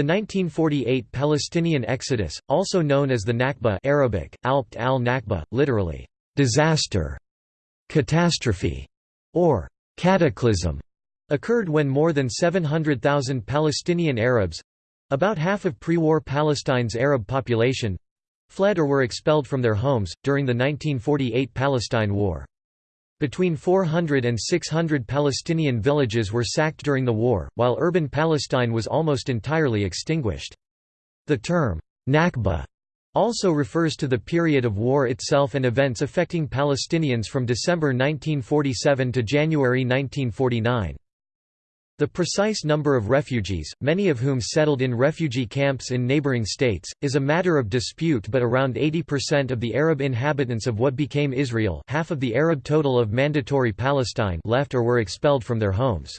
The 1948 Palestinian exodus, also known as the Nakba Arabic, Alpt al-Nakba, literally, disaster, catastrophe, or cataclysm, occurred when more than 700,000 Palestinian Arabs—about half of pre-war Palestine's Arab population, fled or were expelled from their homes, during the 1948 Palestine War. Between 400 and 600 Palestinian villages were sacked during the war, while urban Palestine was almost entirely extinguished. The term, Nakba, also refers to the period of war itself and events affecting Palestinians from December 1947 to January 1949. The precise number of refugees, many of whom settled in refugee camps in neighboring states, is a matter of dispute but around 80% of the Arab inhabitants of what became Israel half of the Arab total of Mandatory Palestine left or were expelled from their homes.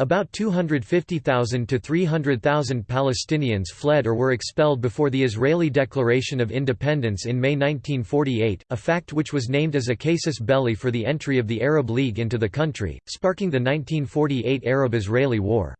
About 250,000 to 300,000 Palestinians fled or were expelled before the Israeli Declaration of Independence in May 1948, a fact which was named as a casus belli for the entry of the Arab League into the country, sparking the 1948 Arab-Israeli War.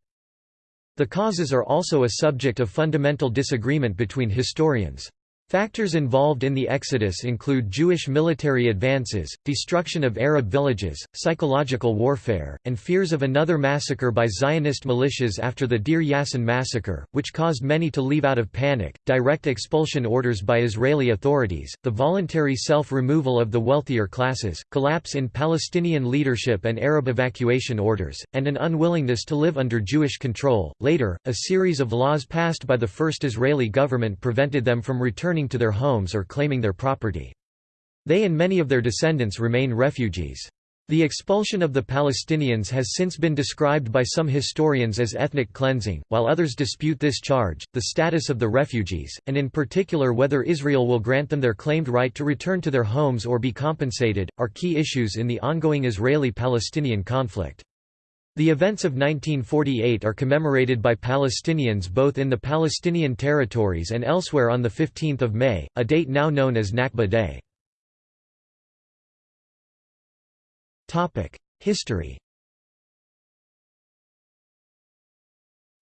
The causes are also a subject of fundamental disagreement between historians. Factors involved in the exodus include Jewish military advances, destruction of Arab villages, psychological warfare, and fears of another massacre by Zionist militias after the Deir Yassin massacre, which caused many to leave out of panic, direct expulsion orders by Israeli authorities, the voluntary self-removal of the wealthier classes, collapse in Palestinian leadership and Arab evacuation orders, and an unwillingness to live under Jewish control. Later, a series of laws passed by the first Israeli government prevented them from returning returning to their homes or claiming their property. They and many of their descendants remain refugees. The expulsion of the Palestinians has since been described by some historians as ethnic cleansing, while others dispute this charge. The status of the refugees, and in particular whether Israel will grant them their claimed right to return to their homes or be compensated, are key issues in the ongoing Israeli Palestinian conflict. The events of 1948 are commemorated by Palestinians both in the Palestinian territories and elsewhere on 15 May, a date now known as Nakba Day. History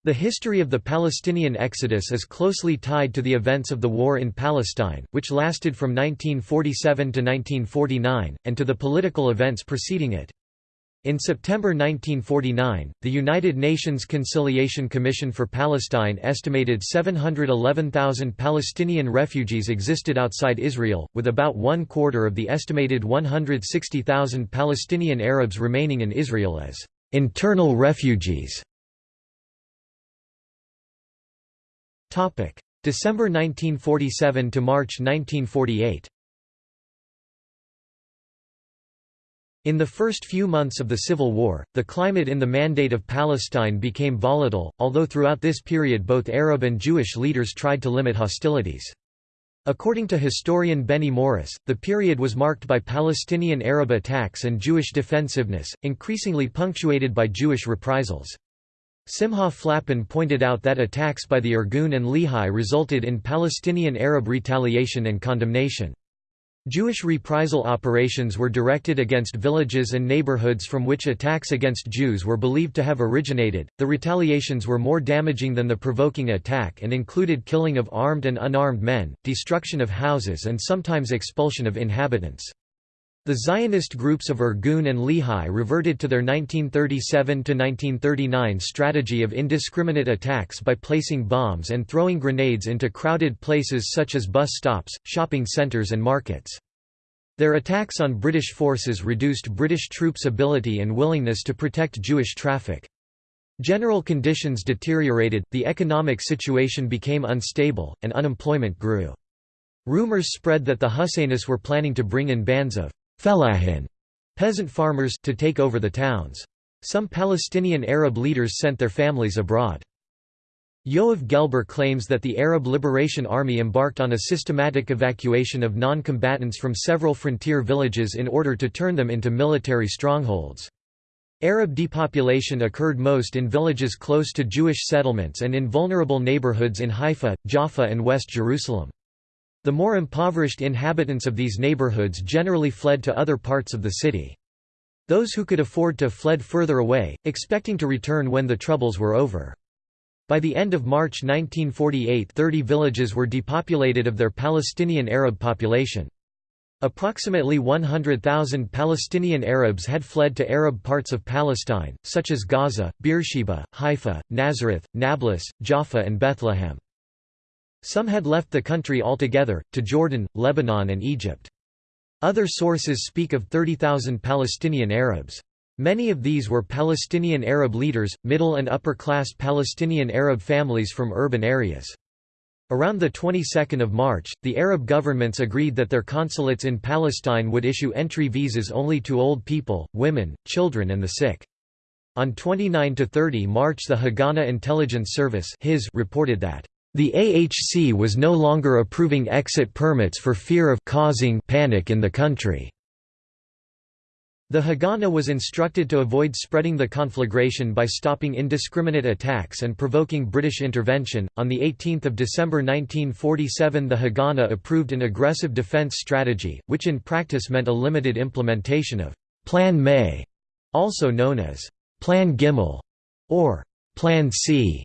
The history of the Palestinian exodus is closely tied to the events of the war in Palestine, which lasted from 1947 to 1949, and to the political events preceding it. In September 1949, the United Nations Conciliation Commission for Palestine estimated 711,000 Palestinian refugees existed outside Israel, with about one quarter of the estimated 160,000 Palestinian Arabs remaining in Israel as internal refugees. December 1947 to March 1948 In the first few months of the Civil War, the climate in the Mandate of Palestine became volatile, although throughout this period both Arab and Jewish leaders tried to limit hostilities. According to historian Benny Morris, the period was marked by Palestinian Arab attacks and Jewish defensiveness, increasingly punctuated by Jewish reprisals. Simha Flapan pointed out that attacks by the Irgun and Lehi resulted in Palestinian Arab retaliation and condemnation. Jewish reprisal operations were directed against villages and neighborhoods from which attacks against Jews were believed to have originated. The retaliations were more damaging than the provoking attack and included killing of armed and unarmed men, destruction of houses, and sometimes expulsion of inhabitants. The Zionist groups of Irgun and Lehi reverted to their 1937–1939 strategy of indiscriminate attacks by placing bombs and throwing grenades into crowded places such as bus stops, shopping centers and markets. Their attacks on British forces reduced British troops' ability and willingness to protect Jewish traffic. General conditions deteriorated, the economic situation became unstable, and unemployment grew. Rumors spread that the Husseinis were planning to bring in bands of Fellahin peasant farmers to take over the towns. Some Palestinian Arab leaders sent their families abroad. Yoav Gelber claims that the Arab Liberation Army embarked on a systematic evacuation of non-combatants from several frontier villages in order to turn them into military strongholds. Arab depopulation occurred most in villages close to Jewish settlements and in vulnerable neighborhoods in Haifa, Jaffa and West Jerusalem. The more impoverished inhabitants of these neighborhoods generally fled to other parts of the city. Those who could afford to fled further away, expecting to return when the troubles were over. By the end of March 1948 30 villages were depopulated of their Palestinian Arab population. Approximately 100,000 Palestinian Arabs had fled to Arab parts of Palestine, such as Gaza, Beersheba, Haifa, Nazareth, Nablus, Jaffa and Bethlehem. Some had left the country altogether, to Jordan, Lebanon and Egypt. Other sources speak of 30,000 Palestinian Arabs. Many of these were Palestinian Arab leaders, middle and upper-class Palestinian Arab families from urban areas. Around the 22nd of March, the Arab governments agreed that their consulates in Palestine would issue entry visas only to old people, women, children and the sick. On 29 to 30 March the Haganah Intelligence Service reported that the AHC was no longer approving exit permits for fear of causing panic in the country. The Haganah was instructed to avoid spreading the conflagration by stopping indiscriminate attacks and provoking British intervention. On the 18th of December 1947, the Haganah approved an aggressive defense strategy, which in practice meant a limited implementation of Plan May, also known as Plan Gimel or Plan C,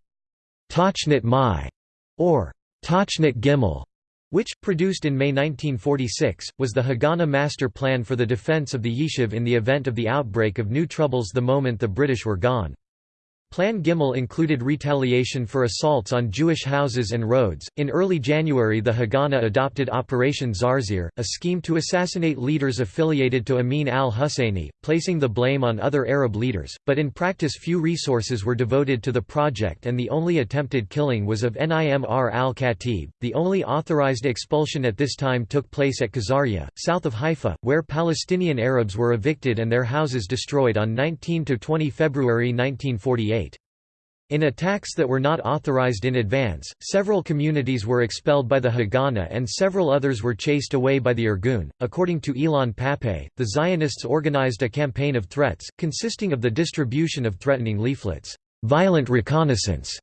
Tachnit Mai, or Tachnit Gimel which, produced in May 1946, was the Haganah Master Plan for the defense of the Yishuv in the event of the outbreak of new troubles the moment the British were gone. Plan Gimel included retaliation for assaults on Jewish houses and roads. In early January, the Haganah adopted Operation Zarzir, a scheme to assassinate leaders affiliated to Amin al Husseini, placing the blame on other Arab leaders, but in practice few resources were devoted to the project and the only attempted killing was of Nimr al Khatib. The only authorized expulsion at this time took place at Qisarya, south of Haifa, where Palestinian Arabs were evicted and their houses destroyed on 19 20 February 1948. In attacks that were not authorized in advance, several communities were expelled by the Haganah and several others were chased away by the Irgun. According to Ilan Pappé, the Zionists organized a campaign of threats, consisting of the distribution of threatening leaflets, violent reconnaissance,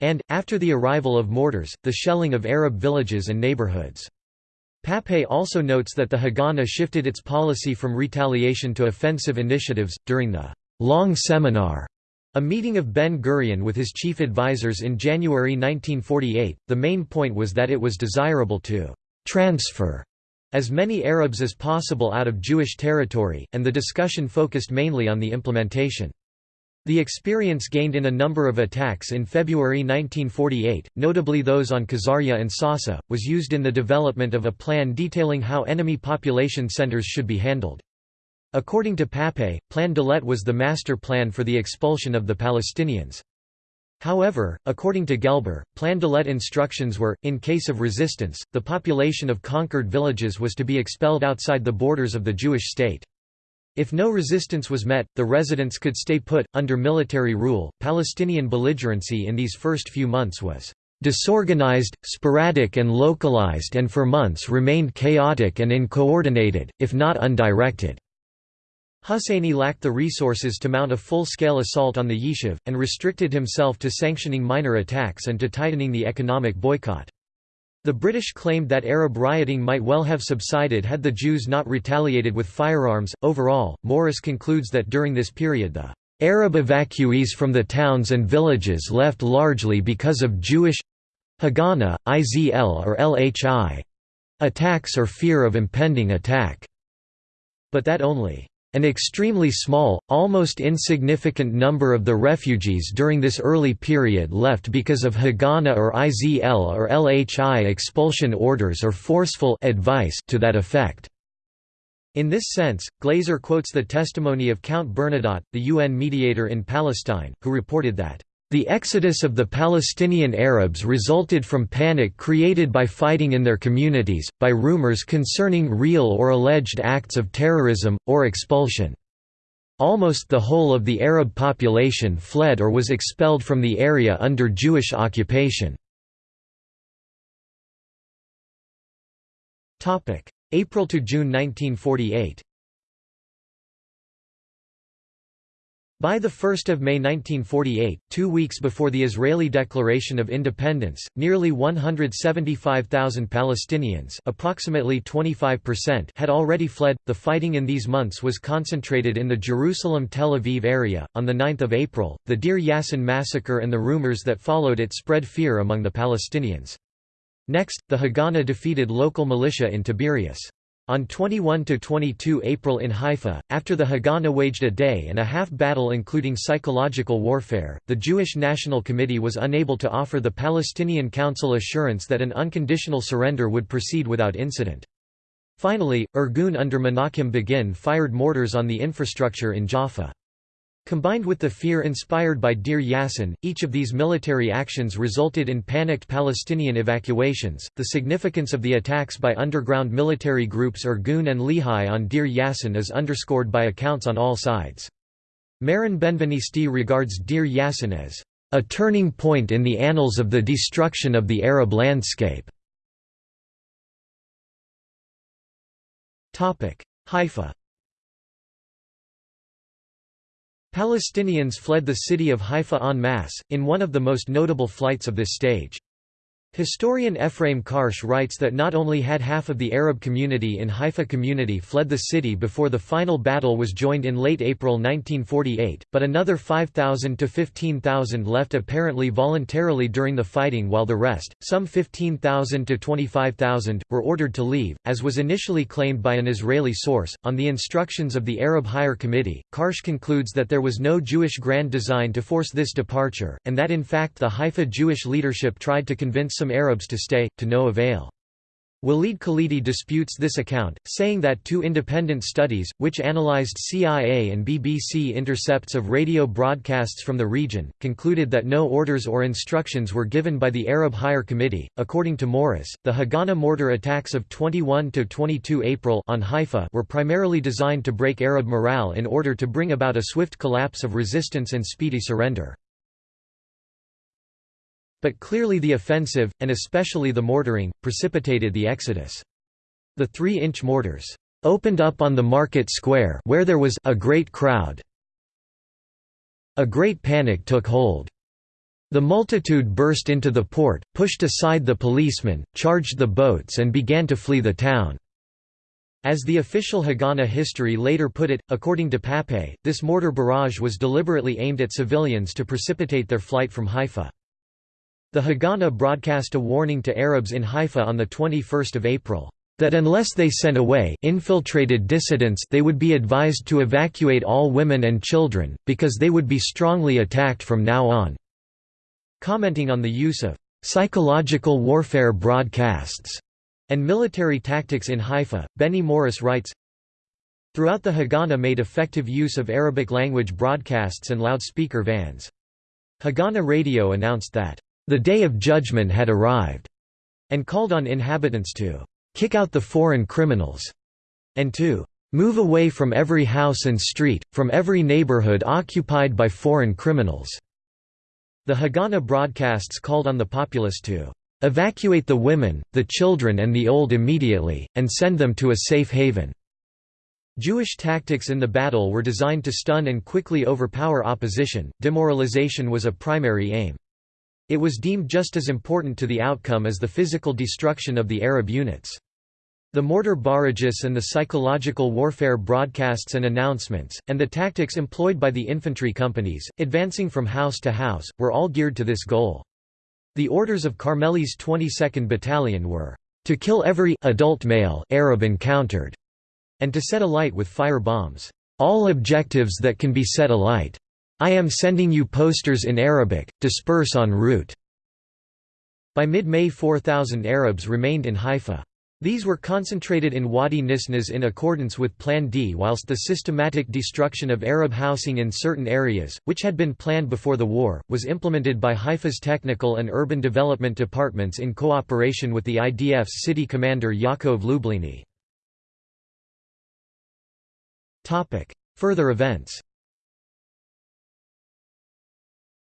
and, after the arrival of mortars, the shelling of Arab villages and neighborhoods. Pappé also notes that the Haganah shifted its policy from retaliation to offensive initiatives. During the long seminar a meeting of Ben-Gurion with his chief advisers in January 1948, the main point was that it was desirable to «transfer» as many Arabs as possible out of Jewish territory, and the discussion focused mainly on the implementation. The experience gained in a number of attacks in February 1948, notably those on Qisarya and Sasa, was used in the development of a plan detailing how enemy population centers should be handled. According to Pappé, Plan Dalet was the master plan for the expulsion of the Palestinians. However, according to Gelber, Plan Dalet instructions were, in case of resistance, the population of conquered villages was to be expelled outside the borders of the Jewish state. If no resistance was met, the residents could stay put. Under military rule, Palestinian belligerency in these first few months was disorganized, sporadic, and localized, and for months remained chaotic and uncoordinated, if not undirected. Husseini lacked the resources to mount a full-scale assault on the Yishuv, and restricted himself to sanctioning minor attacks and to tightening the economic boycott. The British claimed that Arab rioting might well have subsided had the Jews not retaliated with firearms. Overall, Morris concludes that during this period the Arab evacuees from the towns and villages left largely because of Jewish Haganah, IZL or LHI attacks or fear of impending attack, but that only an extremely small, almost insignificant number of the refugees during this early period left because of Haganah or IZL or LHI expulsion orders or forceful advice to that effect. In this sense, Glazer quotes the testimony of Count Bernadotte, the UN mediator in Palestine, who reported that the exodus of the Palestinian Arabs resulted from panic created by fighting in their communities, by rumors concerning real or alleged acts of terrorism, or expulsion. Almost the whole of the Arab population fled or was expelled from the area under Jewish occupation. April to June 1948 By 1 May 1948, two weeks before the Israeli Declaration of Independence, nearly 175,000 Palestinians approximately 25% had already fled. The fighting in these months was concentrated in the Jerusalem-Tel Aviv area. On 9 April, the Deir Yassin massacre and the rumors that followed it spread fear among the Palestinians. Next, the Haganah defeated local militia in Tiberias. On 21–22 April in Haifa, after the Haganah waged a day-and-a-half battle including psychological warfare, the Jewish National Committee was unable to offer the Palestinian Council assurance that an unconditional surrender would proceed without incident. Finally, Irgun under Menachem Begin fired mortars on the infrastructure in Jaffa. Combined with the fear inspired by Deir Yassin, each of these military actions resulted in panicked Palestinian evacuations. The significance of the attacks by underground military groups Irgun and Lehi on Deir Yassin is underscored by accounts on all sides. Meron Benvenisti regards Deir Yassin as a turning point in the annals of the destruction of the Arab landscape. Haifa Palestinians fled the city of Haifa en masse, in one of the most notable flights of this stage. Historian Ephraim Karsh writes that not only had half of the Arab community in Haifa community fled the city before the final battle was joined in late April 1948, but another 5,000 to 15,000 left apparently voluntarily during the fighting while the rest, some 15,000 to 25,000, were ordered to leave, as was initially claimed by an Israeli source. On the instructions of the Arab Higher Committee, Karsh concludes that there was no Jewish grand design to force this departure, and that in fact the Haifa Jewish leadership tried to convince some Arabs to stay, to no avail. Walid Khalidi disputes this account, saying that two independent studies, which analyzed CIA and BBC intercepts of radio broadcasts from the region, concluded that no orders or instructions were given by the Arab Higher Committee. According to Morris, the Haganah mortar attacks of 21 to 22 April on Haifa were primarily designed to break Arab morale in order to bring about a swift collapse of resistance and speedy surrender. But clearly the offensive, and especially the mortaring, precipitated the exodus. The three-inch mortars opened up on the market square where there was a great crowd. A great panic took hold. The multitude burst into the port, pushed aside the policemen, charged the boats and began to flee the town. As the official Haganah history later put it, according to Pappé, this mortar barrage was deliberately aimed at civilians to precipitate their flight from Haifa. The Haganah broadcast a warning to Arabs in Haifa on 21 April, "...that unless they sent away infiltrated dissidents they would be advised to evacuate all women and children, because they would be strongly attacked from now on." Commenting on the use of "...psychological warfare broadcasts," and military tactics in Haifa, Benny Morris writes, Throughout the Haganah made effective use of Arabic language broadcasts and loudspeaker vans. Haganah Radio announced that the day of judgment had arrived, and called on inhabitants to kick out the foreign criminals, and to move away from every house and street, from every neighborhood occupied by foreign criminals. The Haganah broadcasts called on the populace to evacuate the women, the children and the old immediately, and send them to a safe haven." Jewish tactics in the battle were designed to stun and quickly overpower opposition, demoralization was a primary aim. It was deemed just as important to the outcome as the physical destruction of the Arab units. The mortar barrages and the psychological warfare broadcasts and announcements, and the tactics employed by the infantry companies, advancing from house to house, were all geared to this goal. The orders of Carmeli's 22nd Battalion were, "...to kill every adult male Arab encountered," and to set alight with fire bombs, "...all objectives that can be set alight." I am sending you posters in Arabic, disperse en route." By mid-May 4,000 Arabs remained in Haifa. These were concentrated in Wadi Nisnas in accordance with Plan D whilst the systematic destruction of Arab housing in certain areas, which had been planned before the war, was implemented by Haifa's technical and urban development departments in cooperation with the IDF's city commander Yaakov Lublini. Further events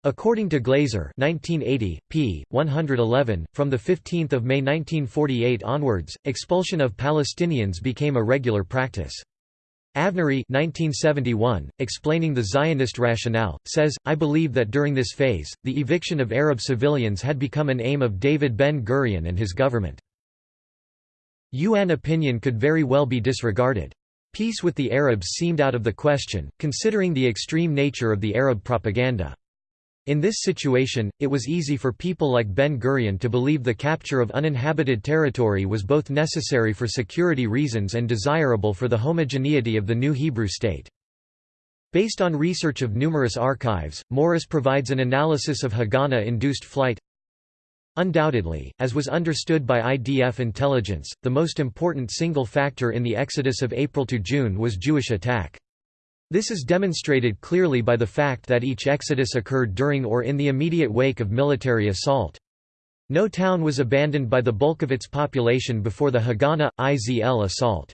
According to Glazer 1980, p. 111, from 15 May 1948 onwards, expulsion of Palestinians became a regular practice. Avnery 1971, explaining the Zionist rationale, says, I believe that during this phase, the eviction of Arab civilians had become an aim of David Ben-Gurion and his government. UN opinion could very well be disregarded. Peace with the Arabs seemed out of the question, considering the extreme nature of the Arab propaganda. In this situation, it was easy for people like Ben-Gurion to believe the capture of uninhabited territory was both necessary for security reasons and desirable for the homogeneity of the new Hebrew state. Based on research of numerous archives, Morris provides an analysis of Haganah-induced flight. Undoubtedly, as was understood by IDF intelligence, the most important single factor in the exodus of April to June was Jewish attack. This is demonstrated clearly by the fact that each exodus occurred during or in the immediate wake of military assault. No town was abandoned by the bulk of its population before the Haganah, IZL assault.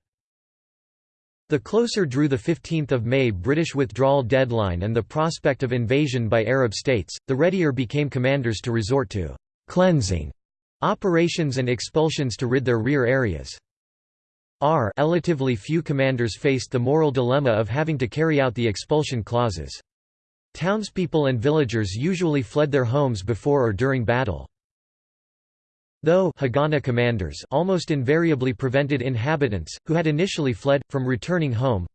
The closer drew the 15th of May British withdrawal deadline and the prospect of invasion by Arab states, the readier became commanders to resort to «cleansing» operations and expulsions to rid their rear areas. R relatively few commanders faced the moral dilemma of having to carry out the expulsion clauses. Townspeople and villagers usually fled their homes before or during battle. Though Haganah commanders almost invariably prevented inhabitants, who had initially fled, from returning home,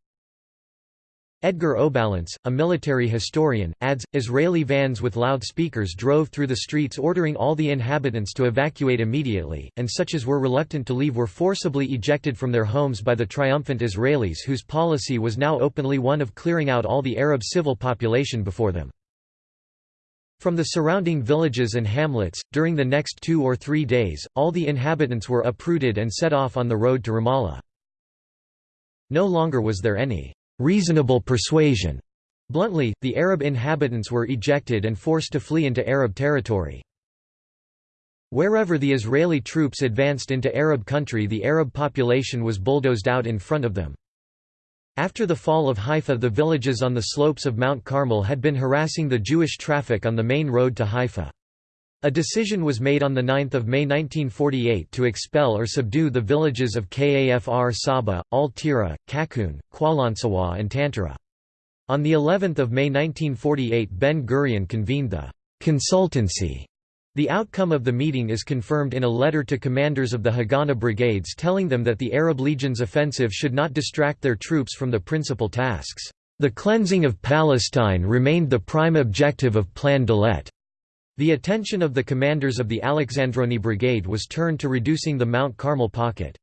Edgar O'Ballance, a military historian, adds, Israeli vans with loudspeakers drove through the streets ordering all the inhabitants to evacuate immediately, and such as were reluctant to leave were forcibly ejected from their homes by the triumphant Israelis whose policy was now openly one of clearing out all the Arab civil population before them. From the surrounding villages and hamlets, during the next two or three days, all the inhabitants were uprooted and set off on the road to Ramallah. No longer was there any reasonable persuasion. Bluntly, the Arab inhabitants were ejected and forced to flee into Arab territory. Wherever the Israeli troops advanced into Arab country the Arab population was bulldozed out in front of them. After the fall of Haifa the villages on the slopes of Mount Carmel had been harassing the Jewish traffic on the main road to Haifa. A decision was made on 9 May 1948 to expel or subdue the villages of Kafr Saba, Al-Tira, Qaqun, Qalansuwa and Tantura. On the 11th of May 1948 Ben-Gurion convened the «consultancy». The outcome of the meeting is confirmed in a letter to commanders of the Haganah brigades telling them that the Arab Legion's offensive should not distract their troops from the principal tasks. The cleansing of Palestine remained the prime objective of Plan Dalet. The attention of the commanders of the Alexandroni Brigade was turned to reducing the Mount Carmel pocket.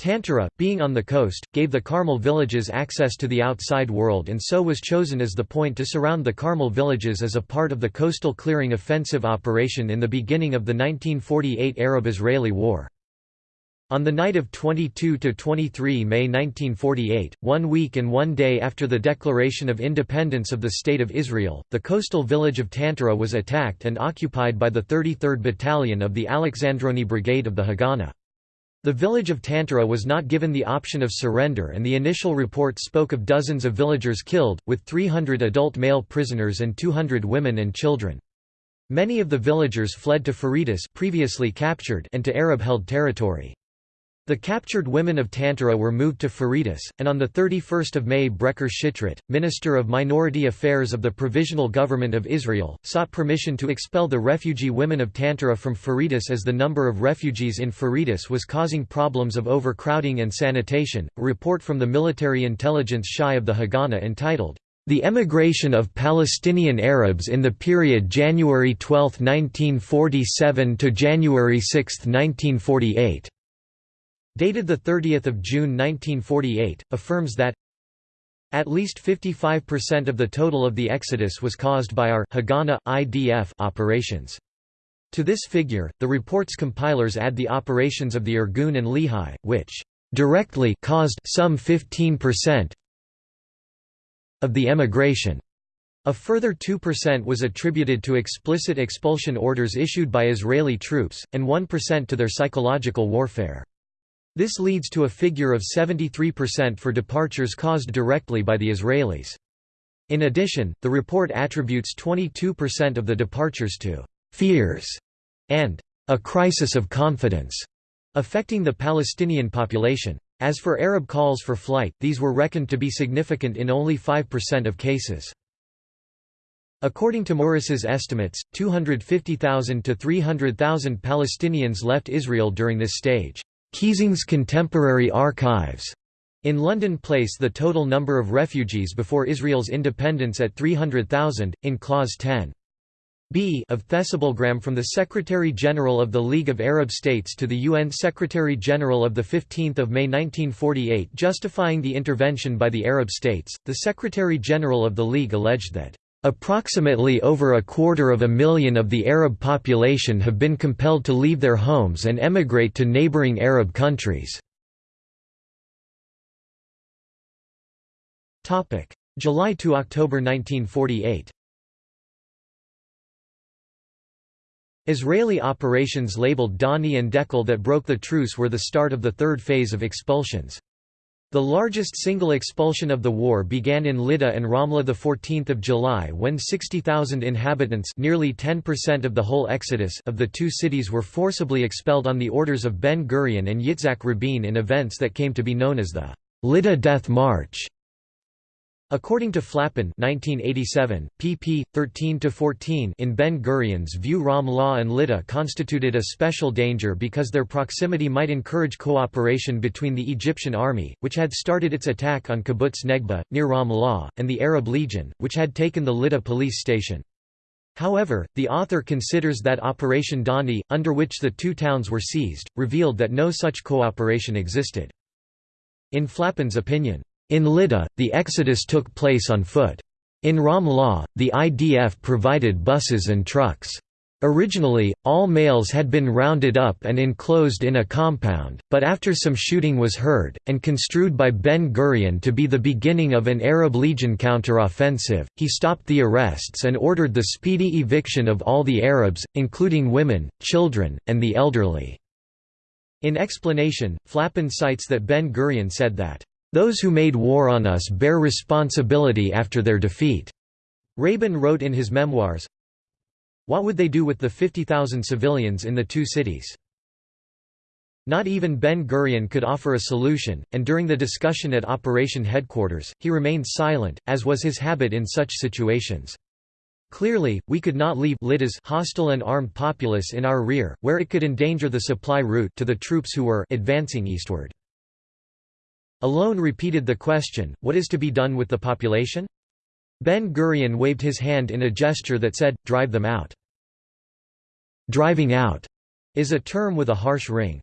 Tantura, being on the coast, gave the Carmel villages access to the outside world and so was chosen as the point to surround the Carmel villages as a part of the coastal clearing offensive operation in the beginning of the 1948 Arab-Israeli War. On the night of 22–23 May 1948, one week and one day after the declaration of independence of the State of Israel, the coastal village of Tantura was attacked and occupied by the 33rd Battalion of the Alexandroni Brigade of the Haganah. The village of Tantura was not given the option of surrender and the initial report spoke of dozens of villagers killed, with 300 adult male prisoners and 200 women and children. Many of the villagers fled to Fureidis previously captured and to Arab-held territory. The captured women of Tantura were moved to Fureidis, and on 31 May Bechor Shitrit, Minister of Minority Affairs of the Provisional Government of Israel, sought permission to expel the refugee women of Tantura from Fureidis as the number of refugees in Fureidis was causing problems of overcrowding and sanitation. A report from the military intelligence Shai of the Haganah entitled, the emigration of Palestinian Arabs in the period January 12, 1947 to January 6, 1948 dated 30 June 1948, affirms that at least 55% of the total of the exodus was caused by our Haganah, IDF operations. To this figure, the report's compilers add the operations of the Irgun and Lehi, which directly caused some 15% of the emigration. A further 2% was attributed to explicit expulsion orders issued by Israeli troops, and 1% to their psychological warfare. This leads to a figure of 73% for departures caused directly by the Israelis. In addition, the report attributes 22% of the departures to «fears» and «a crisis of confidence» affecting the Palestinian population. As for Arab calls for flight, these were reckoned to be significant in only 5% of cases. According to Morris's estimates, 250,000 to 300,000 Palestinians left Israel during this stage. Keesing's Contemporary Archives in London place the total number of refugees before Israel's independence at 300,000, in Clause 10. B of Thessalblogram from the Secretary-General of the League of Arab States to the UN Secretary-General of 15 May 1948 justifying the intervention by the Arab states, the Secretary-General of the League alleged that Approximately over a quarter of a million of the Arab population have been compelled to leave their homes and emigrate to neighboring Arab countries. July to October 1948 Israeli operations labeled Dani and Dekel that broke the truce were the start of the third phase of expulsions. The largest single expulsion of the war began in Lydda and Ramla 14 July when 60,000 inhabitants nearly 10% of the whole exodus of the two cities were forcibly expelled on the orders of Ben-Gurion and Yitzhak Rabin in events that came to be known as the Lydda Death March. According to Flapan 1987, pp. 13–14 in Ben-Gurion's view Ramlah and Lydda constituted a special danger because their proximity might encourage cooperation between the Egyptian army, which had started its attack on Kibbutz Negba, near Ramlah, and the Arab Legion, which had taken the Lydda police station. However, the author considers that Operation Dani, under which the two towns were seized, revealed that no such cooperation existed. In Flapan's opinion, in Lydda, the exodus took place on foot. In Ramlah, the IDF provided buses and trucks. Originally, all males had been rounded up and enclosed in a compound, but after some shooting was heard, and construed by Ben-Gurion to be the beginning of an Arab Legion counter-offensive, he stopped the arrests and ordered the speedy eviction of all the Arabs, including women, children, and the elderly. In explanation, Flapan cites that Ben-Gurion said that, those who made war on us bear responsibility after their defeat. Rabin wrote in his memoirs, What would they do with the 50,000 civilians in the two cities? Not even Ben-Gurion could offer a solution, and during the discussion at Operation Headquarters, he remained silent, as was his habit in such situations. Clearly, we could not leave Lydda's hostile and armed populace in our rear, where it could endanger the supply route to the troops who were advancing eastward. Allon repeated the question, what is to be done with the population? Ben-Gurion waved his hand in a gesture that said, drive them out. Driving out is a term with a harsh ring.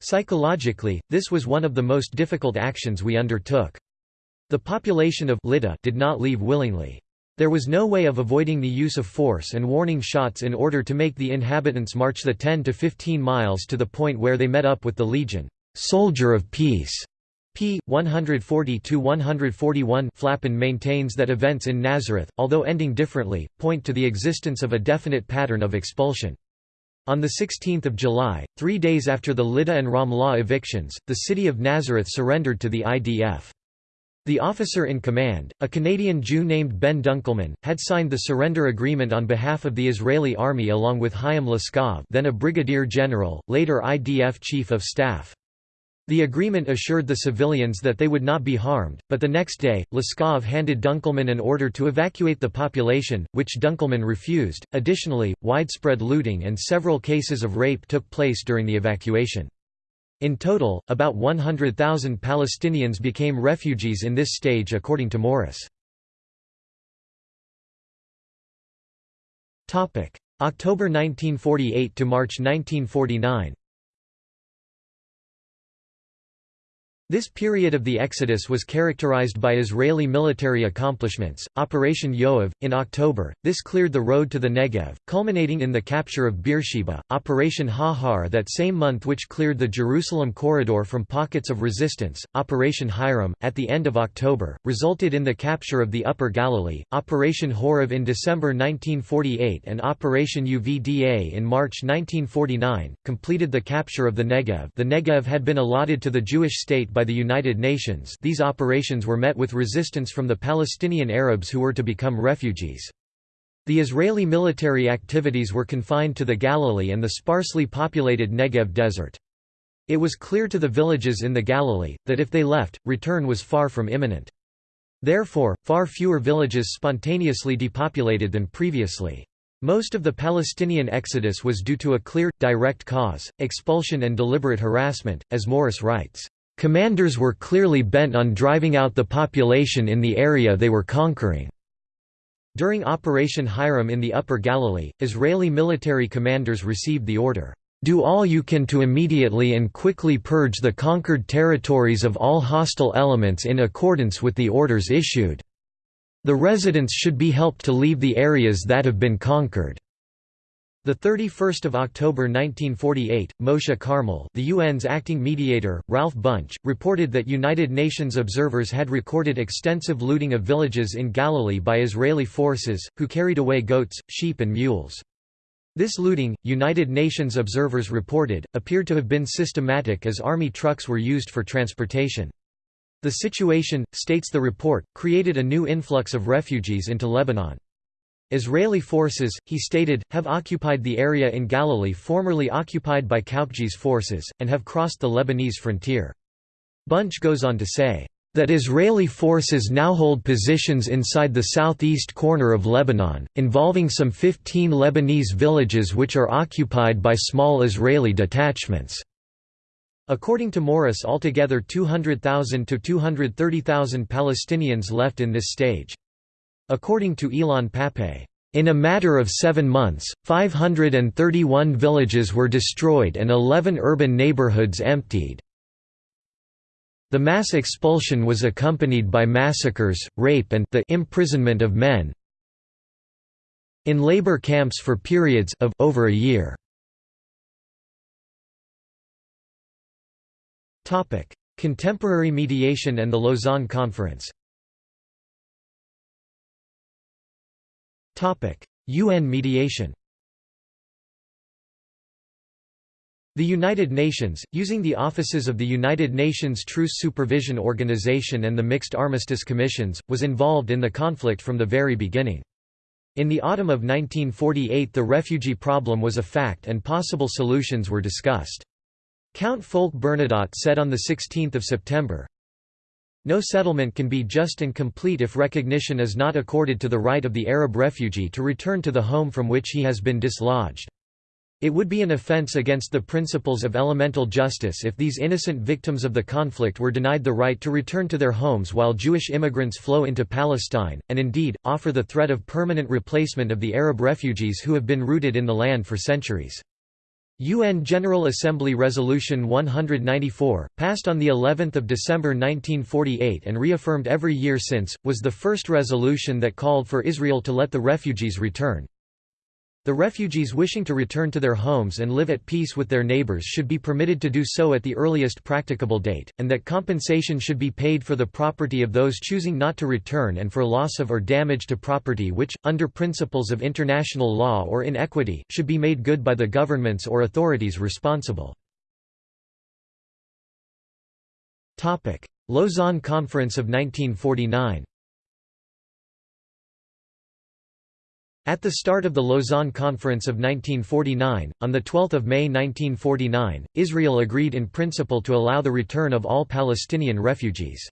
Psychologically, this was one of the most difficult actions we undertook. The population of Lydda did not leave willingly. There was no way of avoiding the use of force and warning shots in order to make the inhabitants march the 10 to 15 miles to the point where they met up with the legion. Soldier of Peace p. 140–141 Flapan maintains that events in Nazareth, although ending differently, point to the existence of a definite pattern of expulsion. On 16 July, three days after the Lydda and Ramlah evictions, the city of Nazareth surrendered to the IDF. The officer in command, a Canadian Jew named Ben Dunkelman, had signed the surrender agreement on behalf of the Israeli army along with Chaim Laskov then a brigadier general, later IDF chief of staff. The agreement assured the civilians that they would not be harmed, but the next day, Laskov handed Dunkelman an order to evacuate the population, which Dunkelman refused. Additionally, widespread looting and several cases of rape took place during the evacuation. In total, about 100,000 Palestinians became refugees in this stage according to Morris. October 1948 to March 1949 This period of the Exodus was characterized by Israeli military accomplishments. Operation Yoav, in October, this cleared the road to the Negev, culminating in the capture of Beersheba. Operation Ha-Har that same month which cleared the Jerusalem corridor from pockets of resistance. Operation Hiram, at the end of October, resulted in the capture of the Upper Galilee. Operation Horev in December 1948 and Operation Uvda in March 1949, completed the capture of the Negev. The Negev had been allotted to the Jewish state by by the United Nations these operations were met with resistance from the Palestinian Arabs who were to become refugees. The Israeli military activities were confined to the Galilee and the sparsely populated Negev desert. It was clear to the villages in the Galilee, that if they left, return was far from imminent. Therefore, far fewer villages spontaneously depopulated than previously. Most of the Palestinian exodus was due to a clear, direct cause, expulsion and deliberate harassment, as Morris writes, "...commanders were clearly bent on driving out the population in the area they were conquering." During Operation Hiram in the Upper Galilee, Israeli military commanders received the order, do all you can to immediately and quickly purge the conquered territories of all hostile elements in accordance with the orders issued. The residents should be helped to leave the areas that have been conquered. The 31st of October 1948, Moshe Carmel, the UN's acting mediator, Ralph Bunche, reported that United Nations observers had recorded extensive looting of villages in Galilee by Israeli forces, who carried away goats, sheep and mules. This looting, United Nations observers reported, appeared to have been systematic as army trucks were used for transportation. The situation, states the report, created a new influx of refugees into Lebanon. Israeli forces, he stated, have occupied the area in Galilee formerly occupied by Kaukji's forces, and have crossed the Lebanese frontier. Bunche goes on to say, that Israeli forces now hold positions inside the southeast corner of Lebanon, involving some 15 Lebanese villages which are occupied by small Israeli detachments. According to Morris altogether 200,000 to 230,000 Palestinians left in this stage. According to Ilan Pappé, in a matter of seven months, 531 villages were destroyed and 11 urban neighborhoods emptied. The mass expulsion was accompanied by massacres, rape and the imprisonment of men in labor camps for periods of over a year. Contemporary mediation and the Lausanne Conference UN mediation The United Nations, using the offices of the United Nations Truce Supervision Organization and the Mixed Armistice Commissions, was involved in the conflict from the very beginning. In the autumn of 1948 the refugee problem was a fact and possible solutions were discussed. Count Folke Bernadotte said on 16 September, No settlement can be just and complete if recognition is not accorded to the right of the Arab refugee to return to the home from which he has been dislodged. It would be an offense against the principles of elemental justice if these innocent victims of the conflict were denied the right to return to their homes while Jewish immigrants flow into Palestine, and indeed, offer the threat of permanent replacement of the Arab refugees who have been rooted in the land for centuries. UN General Assembly Resolution 194, passed on the 11th of December 1948 and reaffirmed every year since, was the first resolution that called for Israel to let the refugees return. The refugees wishing to return to their homes and live at peace with their neighbors should be permitted to do so at the earliest practicable date, and that compensation should be paid for the property of those choosing not to return and for loss of or damage to property which, under principles of international law or in equity, should be made good by the governments or authorities responsible. Lausanne Conference of 1949 At the start of the Lausanne Conference of 1949, on 12 May 1949, Israel agreed in principle to allow the return of all Palestinian refugees.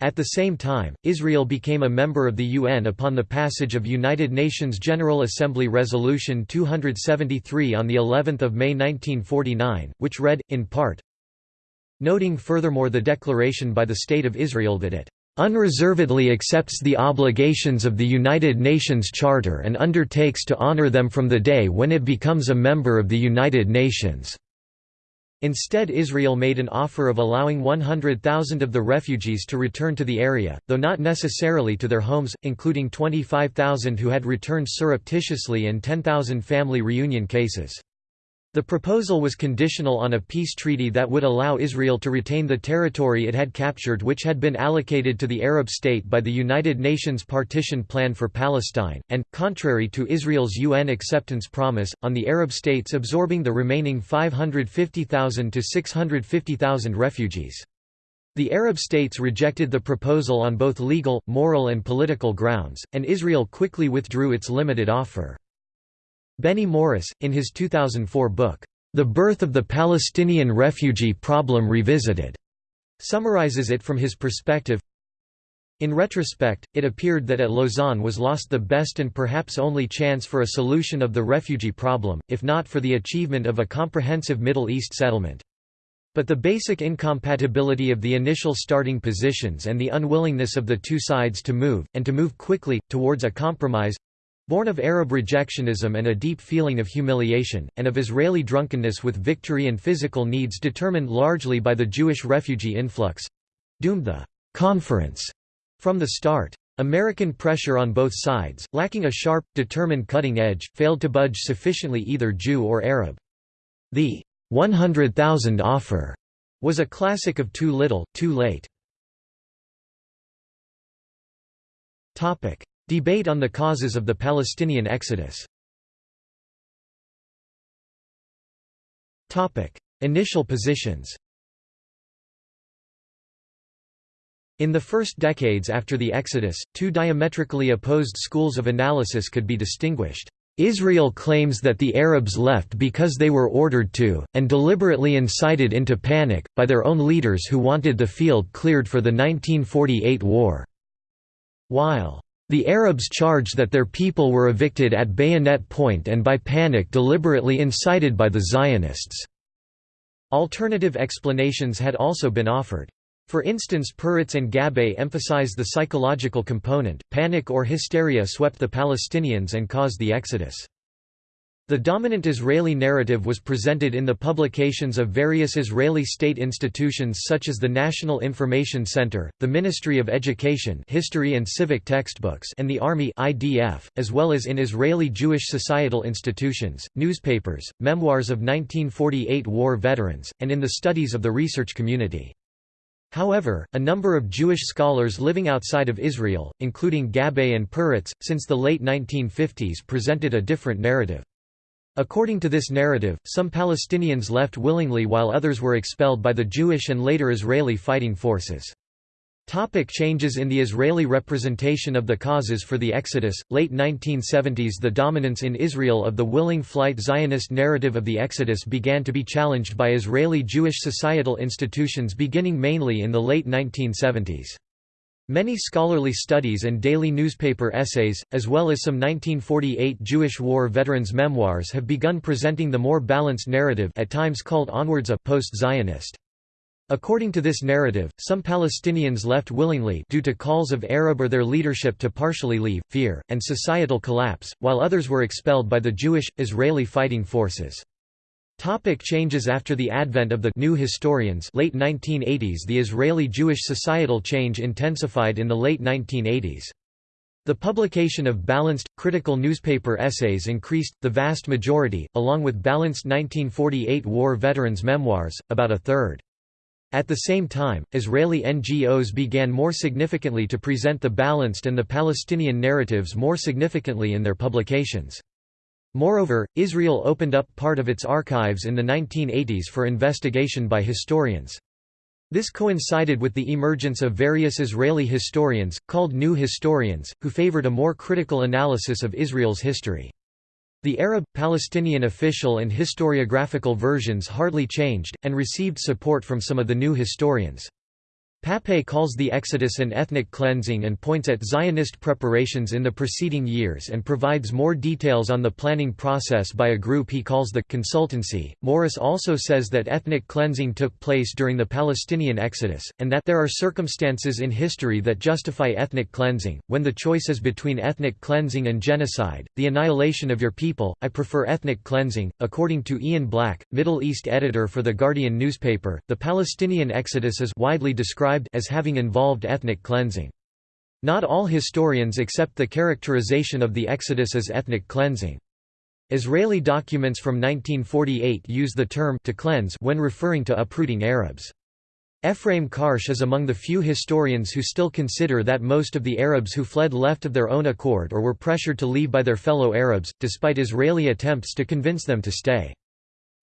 At the same time, Israel became a member of the UN upon the passage of United Nations General Assembly Resolution 273 on the 11th of May 1949, which read in part Noting furthermore the declaration by the State of Israel that it unreservedly accepts the obligations of the United Nations Charter and undertakes to honor them from the day when it becomes a member of the United Nations." Instead Israel made an offer of allowing 100,000 of the refugees to return to the area, though not necessarily to their homes, including 25,000 who had returned surreptitiously and 10,000 family reunion cases. The proposal was conditional on a peace treaty that would allow Israel to retain the territory it had captured which had been allocated to the Arab state by the United Nations Partition Plan for Palestine, and, contrary to Israel's UN acceptance promise, on the Arab states absorbing the remaining 550,000 to 650,000 refugees. The Arab states rejected the proposal on both legal, moral and political grounds, and Israel quickly withdrew its limited offer. Benny Morris, in his 2004 book, The Birth of the Palestinian Refugee Problem Revisited, summarizes it from his perspective. In retrospect, it appeared that at Lausanne was lost the best and perhaps only chance for a solution of the refugee problem, if not for the achievement of a comprehensive Middle East settlement. But the basic incompatibility of the initial starting positions and the unwillingness of the two sides to move, and to move quickly, towards a compromise, Born of Arab rejectionism and a deep feeling of humiliation, and of Israeli drunkenness with victory and physical needs determined largely by the Jewish refugee influx—doomed the «conference» from the start. American pressure on both sides, lacking a sharp, determined cutting edge, failed to budge sufficiently either Jew or Arab. The 100,000 offer was a classic of too little, too late. Debate on the causes of the Palestinian exodus Initial positions In the first decades after the Exodus, two diametrically opposed schools of analysis could be distinguished. Israel claims that the Arabs left because they were ordered to, and deliberately incited into panic, by their own leaders who wanted the field cleared for the 1948 war. While the Arabs charge that their people were evicted at bayonet point and by panic deliberately incited by the Zionists. Alternative explanations had also been offered. For instance Peretz and Gabbay emphasize the psychological component, panic or hysteria swept the Palestinians and caused the exodus. The dominant Israeli narrative was presented in the publications of various Israeli state institutions such as the National Information Center, the Ministry of Education History and Civic Textbooks and the Army IDF, as well as in Israeli Jewish societal institutions, newspapers, memoirs of 1948 war veterans, and in the studies of the research community. However, a number of Jewish scholars living outside of Israel, including Gabbay and Peretz, since the late 1950s presented a different narrative. According to this narrative, some Palestinians left willingly while others were expelled by the Jewish and later Israeli fighting forces. Topic changes in the Israeli representation of the causes for the Exodus, late 1970s The dominance in Israel of the willing flight Zionist narrative of the Exodus began to be challenged by Israeli Jewish societal institutions beginning mainly in the late 1970s. Many scholarly studies and daily newspaper essays, as well as some 1948 Jewish war veterans' memoirs have begun presenting the more balanced narrative at times called onwards a post-Zionist. According to this narrative, some Palestinians left willingly due to calls of Arab or their leadership to partially leave, fear, and societal collapse, while others were expelled by the Jewish, Israeli fighting forces. Topic changes After the advent of the new historians late 1980s The Israeli Jewish societal change intensified in the late 1980s. The publication of balanced, critical newspaper essays increased, the vast majority, along with balanced 1948 war veterans' memoirs, about a third. At the same time, Israeli NGOs began more significantly to present the balanced and the Palestinian narratives more significantly in their publications. Moreover, Israel opened up part of its archives in the 1980s for investigation by historians. This coincided with the emergence of various Israeli historians, called New Historians, who favored a more critical analysis of Israel's history. The Arab, Palestinian official and historiographical versions hardly changed, and received support from some of the new historians. Pappé calls the Exodus an ethnic cleansing and points at Zionist preparations in the preceding years and provides more details on the planning process by a group he calls the consultancy. Morris also says that ethnic cleansing took place during the Palestinian Exodus, and that there are circumstances in history that justify ethnic cleansing. When the choice is between ethnic cleansing and genocide, the annihilation of your people, I prefer ethnic cleansing. According to Ian Black, Middle East editor for The Guardian newspaper, the Palestinian Exodus is widely described described as having involved ethnic cleansing. Not all historians accept the characterization of the Exodus as ethnic cleansing. Israeli documents from 1948 use the term to cleanse when referring to uprooting Arabs. Ephraim Karsh is among the few historians who still consider that most of the Arabs who fled left of their own accord or were pressured to leave by their fellow Arabs, despite Israeli attempts to convince them to stay.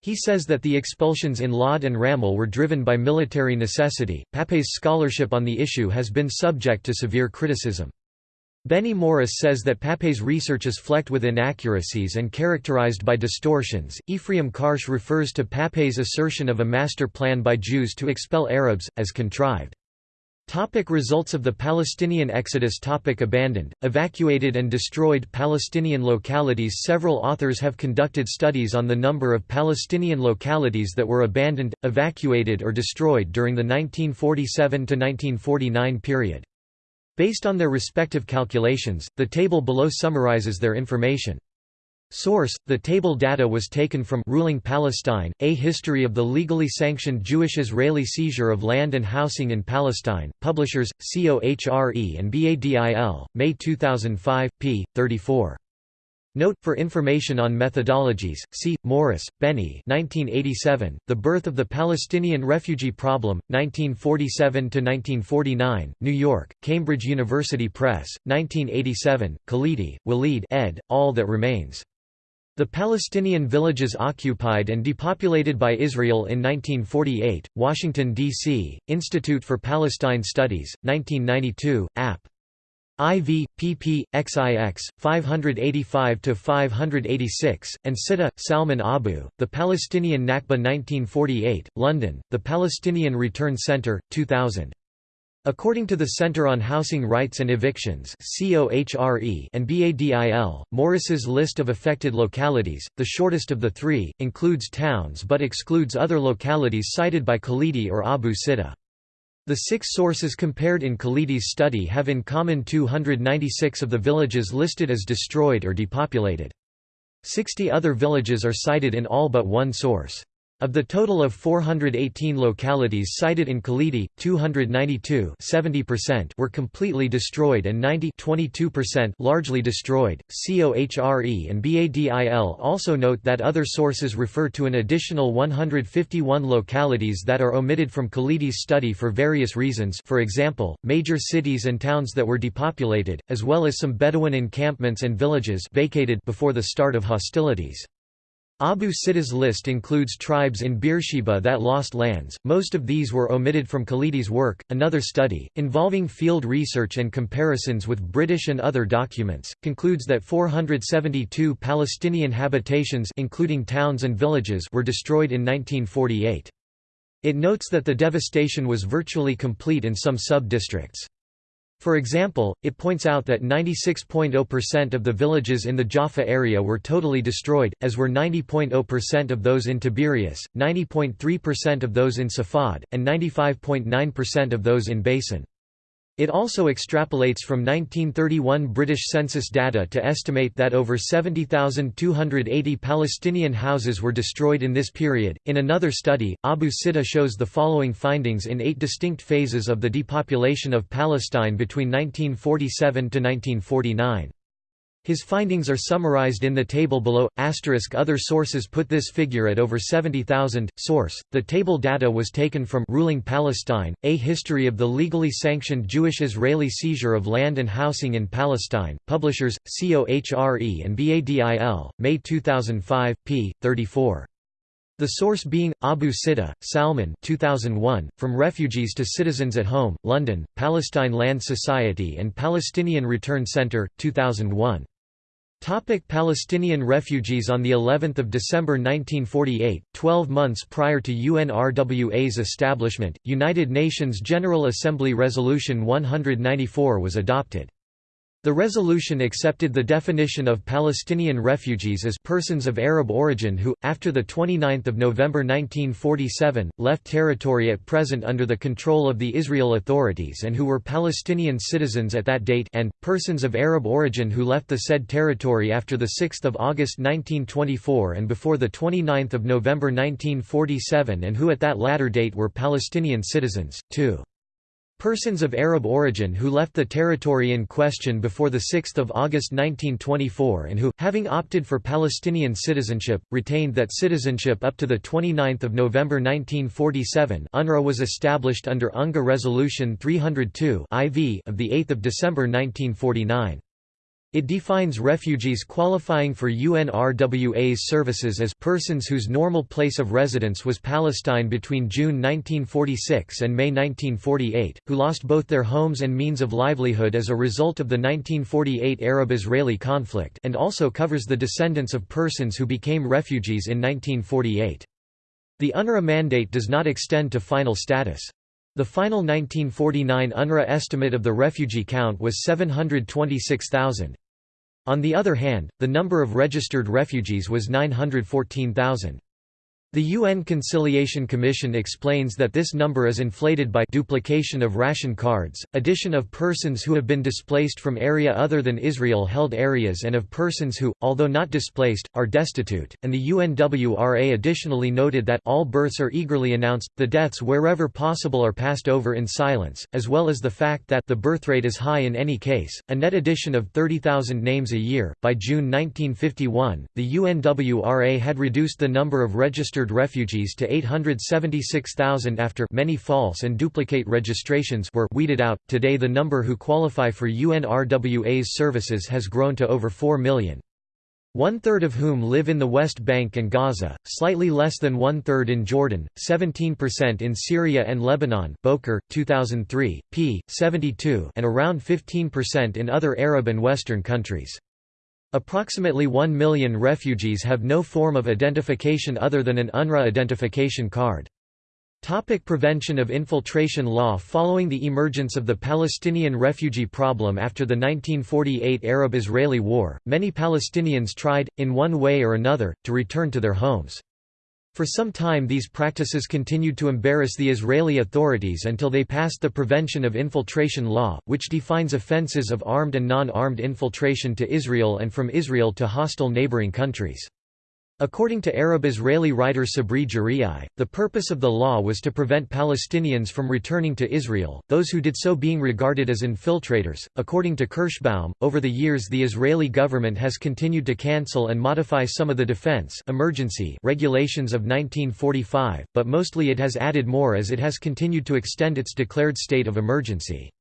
He says that the expulsions in Lod and Ramle were driven by military necessity. Pappé's scholarship on the issue has been subject to severe criticism. Benny Morris says that Pappé's research is flecked with inaccuracies and characterized by distortions. Ephraim Karsh refers to Pappé's assertion of a master plan by Jews to expel Arabs, as contrived. Topic results of the Palestinian exodus topic Abandoned, evacuated and destroyed Palestinian localities Several authors have conducted studies on the number of Palestinian localities that were abandoned, evacuated or destroyed during the 1947–1949 period. Based on their respective calculations, the table below summarizes their information. Source: The table data was taken from Ruling Palestine: A History of the Legally Sanctioned Jewish-Israeli Seizure of Land and Housing in Palestine. Publishers: COHRE and BADIL, May 2005, p. 34. Note, for information on methodologies, see, Morris, Benny 1987, The Birth of the Palestinian Refugee Problem, 1947–1949, New York, Cambridge University Press, 1987, Khalidi, Walid ed., All That Remains. The Palestinian villages occupied and depopulated by Israel in 1948, Washington, D.C., Institute for Palestine Studies, 1992, App. IV, pp. XIX, 585–586, and Sitta, Salman Abu, The Palestinian Nakba 1948, London, The Palestinian Return Center, 2000. According to the Center on Housing Rights and Evictions and BADIL, Morris's list of affected localities, the shortest of the three, includes towns but excludes other localities cited by Khalidi or Abu Sitta. The six sources compared in Khalidi's study have in common 296 of the villages listed as destroyed or depopulated. Sixty other villages are cited in all but one source. Of the total of 418 localities cited in Khalidi, 292 were completely destroyed and 90 largely destroyed. COHRE and BADIL also note that other sources refer to an additional 151 localities that are omitted from Khalidi's study for various reasons for example, major cities and towns that were depopulated, as well as some Bedouin encampments and villages vacated before the start of hostilities. Abu Sitta's list includes tribes in Beersheba that lost lands, most of these were omitted from Khalidi's work. Another study, involving field research and comparisons with British and other documents, concludes that 472 Palestinian habitations including towns and villages were destroyed in 1948. It notes that the devastation was virtually complete in some sub-districts. For example, it points out that 96.0% of the villages in the Jaffa area were totally destroyed, as were 90.0% of those in Tiberias, 90.3% of those in Safad, and 95.9% of those in Beisan. It also extrapolates from 1931 British census data to estimate that over 70,280 Palestinian houses were destroyed in this period. In another study, Abu Sitta shows the following findings in eight distinct phases of the depopulation of Palestine between 1947 to 1949. His findings are summarized in the table below. Asterisk other sources put this figure at over 70,000. Source: The table data was taken from Ruling Palestine: A History of the Legally Sanctioned Jewish-Israeli Seizure of Land and Housing in Palestine. Publishers: COHRE and BADIL, May 2005, p. 34. The source being, Abu Sitta, Salman 2001, From Refugees to Citizens at Home, London, Palestine Land Society and Palestinian Return Centre, 2001. Topic Palestinian refugees On the 11th of December 1948, 12 months prior to UNRWA's establishment, United Nations General Assembly Resolution 194 was adopted. The resolution accepted the definition of Palestinian refugees as persons of Arab origin who, after 29 November 1947, left territory at present under the control of the Israel authorities and who were Palestinian citizens at that date and, persons of Arab origin who left the said territory after 6 August 1924 and before 29 November 1947 and who at that latter date were Palestinian citizens, too. Persons of Arab origin who left the territory in question before 6 August 1924 and who, having opted for Palestinian citizenship, retained that citizenship up to 29 November 1947 UNRWA was established under UNGA Resolution 302 IV of 8 December 1949. It defines refugees qualifying for UNRWA's services as persons whose normal place of residence was Palestine between June 1946 and May 1948, who lost both their homes and means of livelihood as a result of the 1948 Arab-Israeli conflict and also covers the descendants of persons who became refugees in 1948. The UNRWA mandate does not extend to final status. The final 1949 UNRWA estimate of the refugee count was 726,000. On the other hand, the number of registered refugees was 914,000. The UN Conciliation Commission explains that this number is inflated by duplication of ration cards, addition of persons who have been displaced from area other than Israel-held areas and of persons who, although not displaced, are destitute, and the UNWRA additionally noted that all births are eagerly announced, the deaths wherever possible are passed over in silence, as well as the fact that the birth rate is high in any case, a net addition of 30,000 names a year. By June 1951, the UNWRA had reduced the number of registered registered refugees to 876,000 after many false and duplicate registrations were weeded out. Today the number who qualify for UNRWA's services has grown to over 4 million. One-third of whom live in the West Bank and Gaza, slightly less than one-third in Jordan, 17% in Syria and Lebanon Bowker, 2003, p. 72 and around 15% in other Arab and Western countries. Approximately 1 million refugees have no form of identification other than an UNRWA identification card. Topic prevention of infiltration law Following the emergence of the Palestinian refugee problem after the 1948 Arab-Israeli War, many Palestinians tried, in one way or another, to return to their homes. For some time these practices continued to embarrass the Israeli authorities until they passed the Prevention of Infiltration Law, which defines offenses of armed and non-armed infiltration to Israel and from Israel to hostile neighboring countries. According to Arab-Israeli writer Sabri Jiryis, the purpose of the law was to prevent Palestinians from returning to Israel, those who did so being regarded as infiltrators. According to Kirschbaum, over the years the Israeli government has continued to cancel and modify some of the defense emergency regulations of 1945, but mostly it has added more as it has continued to extend its declared state of emergency.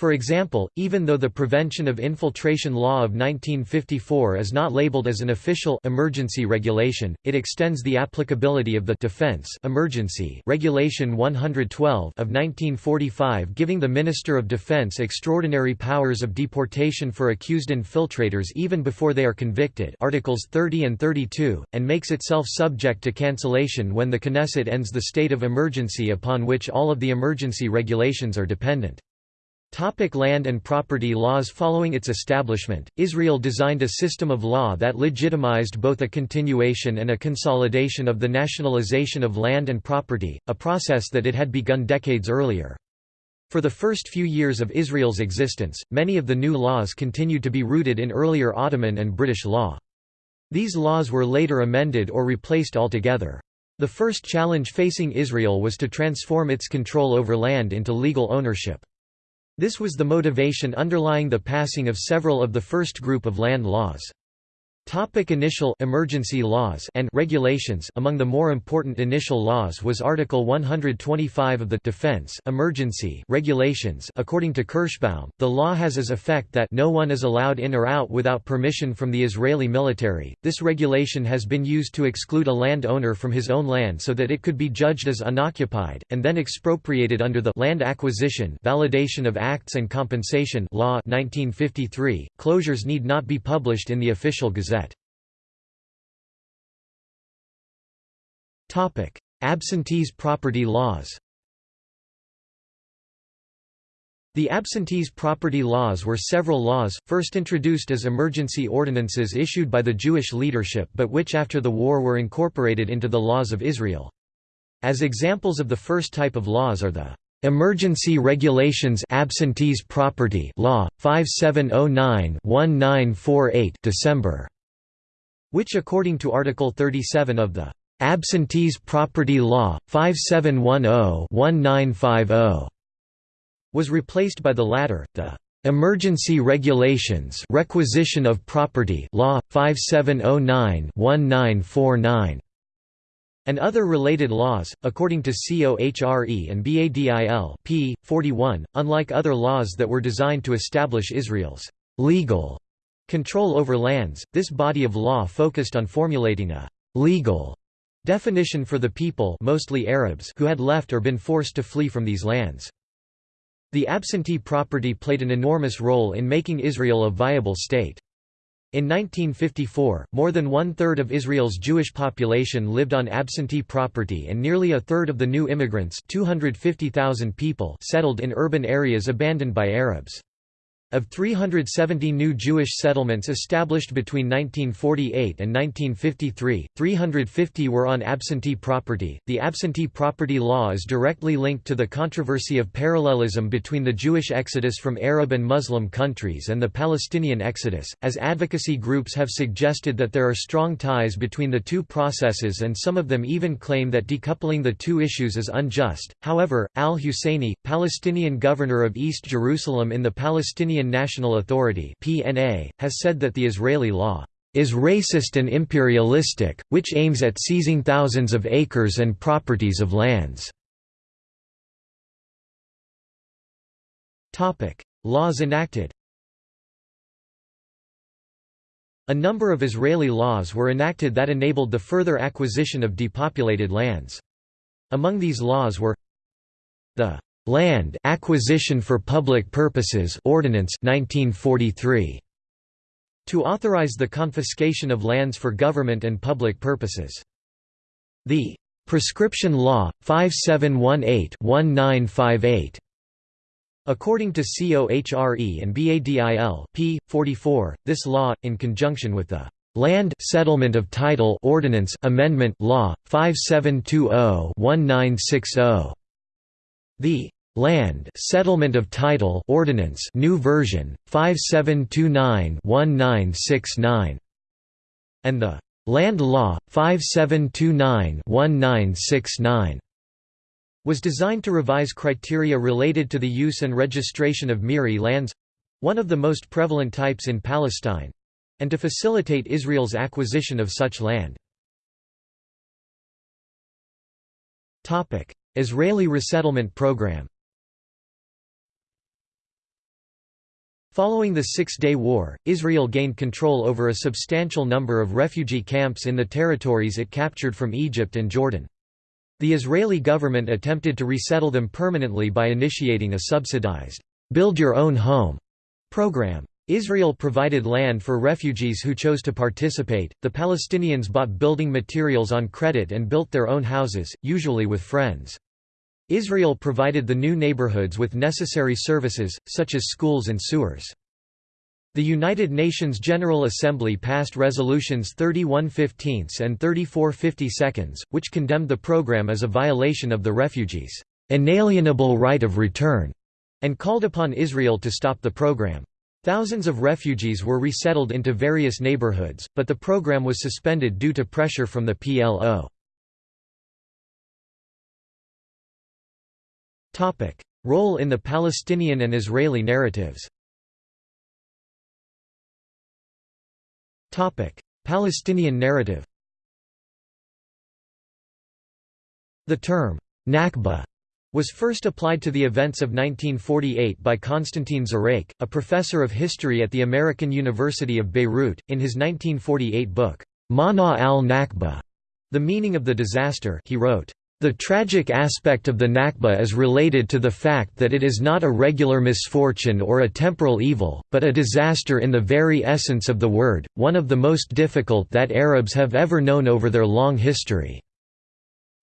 For example, even though the Prevention of Infiltration Law of 1954 is not labeled as an official emergency regulation, it extends the applicability of the Defense Emergency Regulation 112 of 1945 giving the Minister of Defense extraordinary powers of deportation for accused infiltrators even before they are convicted Articles 30 and 32, and makes itself subject to cancellation when the Knesset ends the state of emergency upon which all of the emergency regulations are dependent. Topic land and property laws Following its establishment, Israel designed a system of law that legitimized both a continuation and a consolidation of the nationalization of land and property, a process that it had begun decades earlier. For the first few years of Israel's existence, many of the new laws continued to be rooted in earlier Ottoman and British law. These laws were later amended or replaced altogether. The first challenge facing Israel was to transform its control over land into legal ownership. This was the motivation underlying the passing of several of the first group of land laws. Topic initial emergency laws and regulations Among the more important initial laws was Article 125 of the Defense Emergency Regulations According to Kirschbaum, the law has as effect that no one is allowed in or out without permission from the Israeli military. This regulation has been used to exclude a land owner from his own land so that it could be judged as unoccupied, and then expropriated under the Land Acquisition Validation of Acts and Compensation Law 1953. Closures need not be published in the official gazette. Topic: Absentees property laws. The absentees property laws were several laws, first introduced as emergency ordinances issued by the Jewish leadership but which after the war were incorporated into the laws of Israel. As examples of the first type of laws are the Emergency Regulations Absentees Property Law 5709-1948 December which according to Article 37 of the Absentees Property Law, 5710-1950 was replaced by the latter, the Emergency Regulations Requisition of Property Law 5709-1949 and other related laws according to COHRE and BADIL p 41 unlike other laws that were designed to establish Israel's legal control over lands. This body of law focused on formulating a legal definition for the people mostly Arabs who had left or been forced to flee from these lands. The absentee property played an enormous role in making Israel a viable state. In 1954, more than one-third of Israel's Jewish population lived on absentee property and nearly a third of the new immigrants 250,000 people settled in urban areas abandoned by Arabs. Of 370 new Jewish settlements established between 1948 and 1953, 350 were on absentee property. The absentee property law is directly linked to the controversy of parallelism between the Jewish exodus from Arab and Muslim countries and the Palestinian exodus, as advocacy groups have suggested that there are strong ties between the two processes and some of them even claim that decoupling the two issues is unjust. However, al Husseini, Palestinian governor of East Jerusalem in the Palestinian Palestinian National Authority (PNA) has said that the Israeli law is racist and imperialistic, which aims at seizing thousands of acres and properties of lands. Topic: Laws enacted. A number of Israeli laws were enacted that enabled the further acquisition of depopulated lands. Among these laws were the Land Acquisition for Public Purposes Ordinance 1943 to authorize the confiscation of lands for government and public purposes. The Prescription Law 5718-1958 According to COHRE and BADIL, p. 44, this law, in conjunction with the Land Settlement of Title Ordinance Amendment Law 5720-1960 the Land Settlement of Title Ordinance New Version 5729-1969 and the Land Law 5729-1969 was designed to revise criteria related to the use and registration of Miri lands one of the most prevalent types in Palestine and to facilitate Israel's acquisition of such land. Israeli resettlement program Following the Six-Day War, Israel gained control over a substantial number of refugee camps in the territories it captured from Egypt and Jordan. The Israeli government attempted to resettle them permanently by initiating a subsidized, "'Build Your Own Home' program. Israel provided land for refugees who chose to participate. The Palestinians bought building materials on credit and built their own houses, usually with friends. Israel provided the new neighborhoods with necessary services, such as schools and sewers. The United Nations General Assembly passed resolutions 3115 and 3452, which condemned the program as a violation of the refugees' inalienable right of return, and called upon Israel to stop the program. Thousands of refugees were resettled into various neighborhoods, but the program was suspended due to pressure from the PLO. Role in the Palestinian and Israeli narratives. Palestinian narrative. The term, Nakba, was first applied to the events of 1948 by Konstantin Zureiq, a professor of history at the American University of Beirut, in his 1948 book, Mana al-Nakba, The Meaning of the Disaster he wrote, the tragic aspect of the Nakba is related to the fact that it is not a regular misfortune or a temporal evil, but a disaster in the very essence of the word, one of the most difficult that Arabs have ever known over their long history.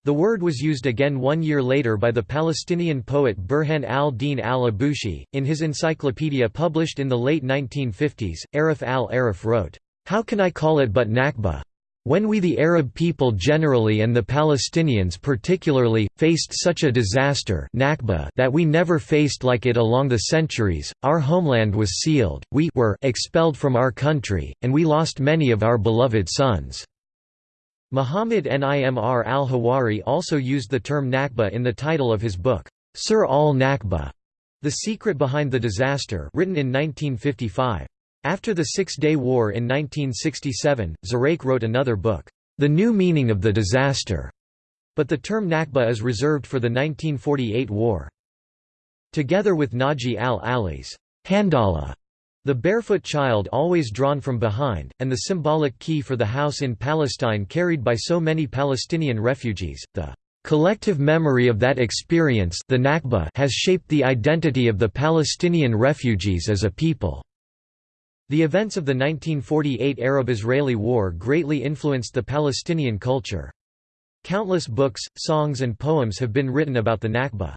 The word was used again one year later by the Palestinian poet Burhan al-Din al-Abushi. In his encyclopedia published in the late 1950s, Arif al-Arif wrote, "'How can I call it but Nakba? When we the Arab people generally and the Palestinians particularly, faced such a disaster Nakba that we never faced like it along the centuries, our homeland was sealed, we were expelled from our country, and we lost many of our beloved sons." Muhammad Nimr al-Hawari also used the term Nakba in the title of his book, Sir al-Nakba, The Secret Behind the Disaster written in 1955. After the Six-Day War in 1967, Zureiq wrote another book, The New Meaning of the Disaster, but the term Nakba is reserved for the 1948 war. Together with Naji al-Ali's Handala, The barefoot child always drawn from behind, and the symbolic key for the house in Palestine carried by so many Palestinian refugees, the collective memory of that experience the Nakba has shaped the identity of the Palestinian refugees as a people. The events of the 1948 Arab-Israeli War greatly influenced the Palestinian culture. Countless books, songs and poems have been written about the Nakba.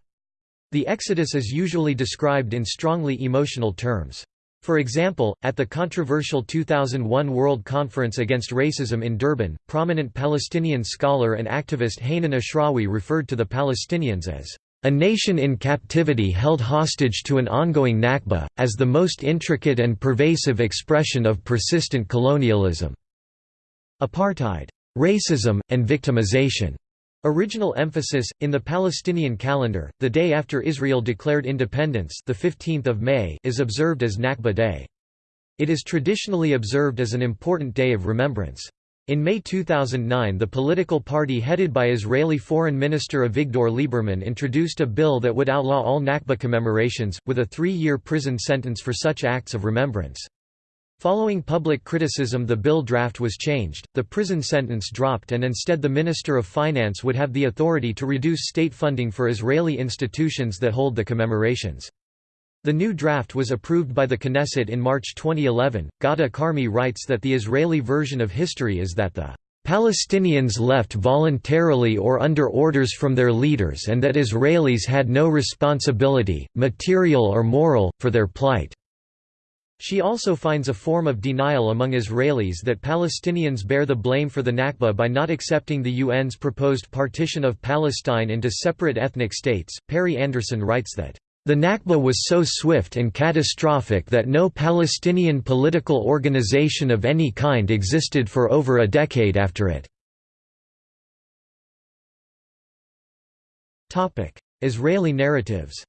The Exodus is usually described in strongly emotional terms. For example, at the controversial 2001 World Conference Against Racism in Durban, prominent Palestinian scholar and activist Hanan Ashrawi referred to the Palestinians as a nation in captivity held hostage to an ongoing Nakba, as the most intricate and pervasive expression of persistent colonialism. Apartheid, racism, and victimization Original emphasis in the Palestinian calendar, the day after Israel declared independence, the 15th of May, is observed as Nakba Day. It is traditionally observed as an important day of remembrance. In May 2009 the political party headed by Israeli Foreign Minister Avigdor Lieberman introduced a bill that would outlaw all Nakba commemorations, with a three-year prison sentence for such acts of remembrance. Following public criticism the bill draft was changed, the prison sentence dropped and instead the Minister of Finance would have the authority to reduce state funding for Israeli institutions that hold the commemorations. The new draft was approved by the Knesset in March 2011. Ghada Karmi writes that the Israeli version of history is that the Palestinians left voluntarily or under orders from their leaders and that Israelis had no responsibility, material or moral, for their plight. She also finds a form of denial among Israelis that Palestinians bear the blame for the Nakba by not accepting the UN's proposed partition of Palestine into separate ethnic states. Perry Anderson writes that, the Nakba was so swift and catastrophic that no Palestinian political organization of any kind existed for over a decade after it. Israeli narratives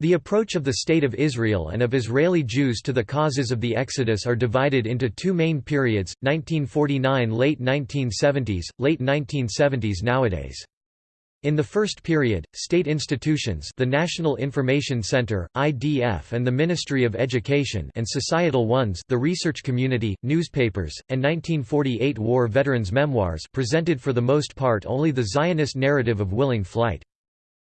The approach of the State of Israel and of Israeli Jews to the causes of the Exodus are divided into two main periods, 1949 late 1970s, late 1970s nowadays. In the first period, state institutions the National Information Center, IDF and the Ministry of Education and societal ones the research community, newspapers, and 1948 war veterans' memoirs presented for the most part only the Zionist narrative of willing flight.